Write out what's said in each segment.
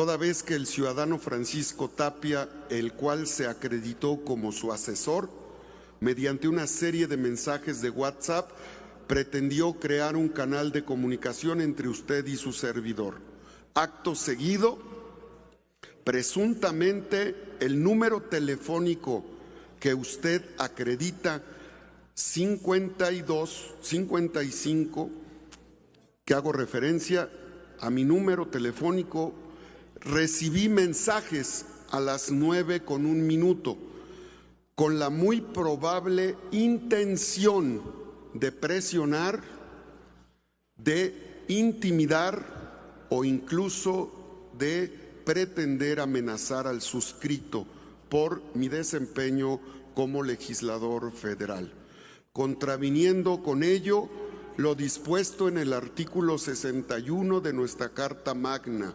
toda vez que el ciudadano Francisco Tapia, el cual se acreditó como su asesor, mediante una serie de mensajes de WhatsApp, pretendió crear un canal de comunicación entre usted y su servidor. Acto seguido, presuntamente el número telefónico que usted acredita 52, 55, que hago referencia a mi número telefónico, recibí mensajes a las nueve con un minuto con la muy probable intención de presionar, de intimidar o incluso de pretender amenazar al suscrito por mi desempeño como legislador federal, contraviniendo con ello lo dispuesto en el artículo 61 de nuestra Carta Magna.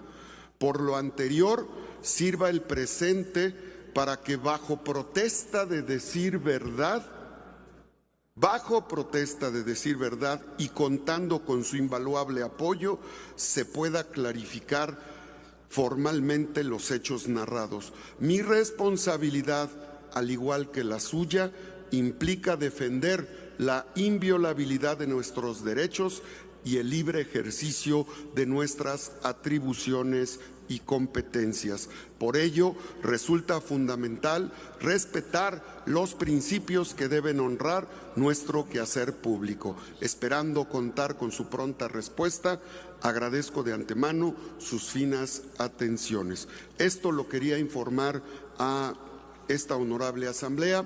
Por lo anterior, sirva el presente para que bajo protesta de decir verdad, bajo protesta de decir verdad y contando con su invaluable apoyo, se pueda clarificar formalmente los hechos narrados. Mi responsabilidad, al igual que la suya, implica defender la inviolabilidad de nuestros derechos y el libre ejercicio de nuestras atribuciones y competencias. Por ello, resulta fundamental respetar los principios que deben honrar nuestro quehacer público. Esperando contar con su pronta respuesta, agradezco de antemano sus finas atenciones. Esto lo quería informar a esta honorable asamblea.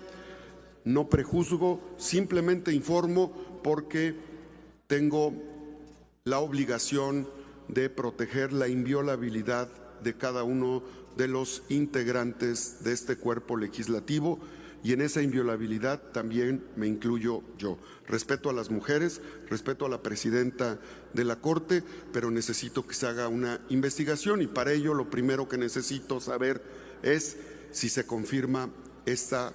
No prejuzgo, simplemente informo porque tengo la obligación de proteger la inviolabilidad de cada uno de los integrantes de este cuerpo legislativo y en esa inviolabilidad también me incluyo yo. Respeto a las mujeres, respeto a la presidenta de la Corte, pero necesito que se haga una investigación y para ello lo primero que necesito saber es si se confirma esta